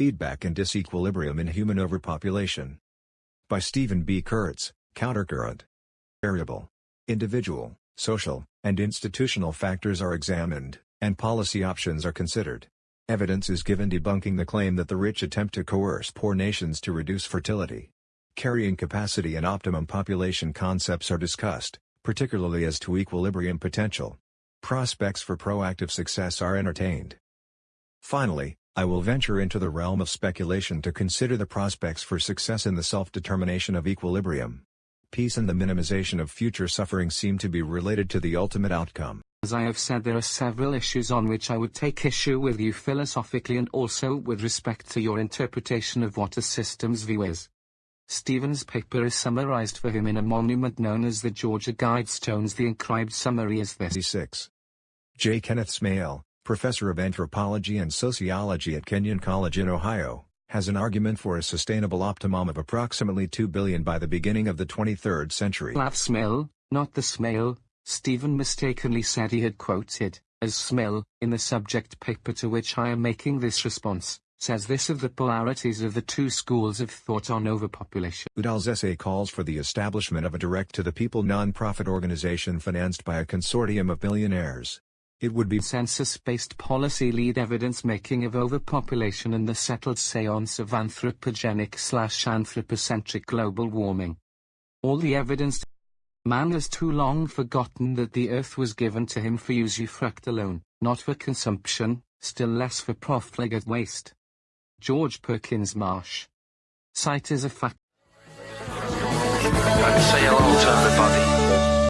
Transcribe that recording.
Feedback and Disequilibrium in Human Overpopulation. By Stephen B. Kurtz, Countercurrent. Variable. Individual, social, and institutional factors are examined, and policy options are considered. Evidence is given debunking the claim that the rich attempt to coerce poor nations to reduce fertility. Carrying capacity and optimum population concepts are discussed, particularly as to equilibrium potential. Prospects for proactive success are entertained. Finally, I will venture into the realm of speculation to consider the prospects for success in the self-determination of equilibrium. Peace and the minimization of future suffering seem to be related to the ultimate outcome. As I have said there are several issues on which I would take issue with you philosophically and also with respect to your interpretation of what a systems view is. Stephen's paper is summarized for him in a monument known as the Georgia Guidestones. The inscribed summary is this. 6. J. Kenneth Smail, professor of anthropology and sociology at Kenyon College in Ohio, has an argument for a sustainable optimum of approximately 2 billion by the beginning of the 23rd century. Laugh Smail, not the smell, Stephen mistakenly said he had quoted, as smell, in the subject paper to which I am making this response, says this of the polarities of the two schools of thought on overpopulation. Udall's essay calls for the establishment of a direct-to-the-people non-profit organization financed by a consortium of billionaires. It would be census-based policy lead evidence-making of overpopulation and the settled seance of anthropogenic slash anthropocentric global warming. All the evidence Man has too long forgotten that the earth was given to him for usufruct alone, not for consumption, still less for profligate waste. George Perkins Marsh. Sight is a fact.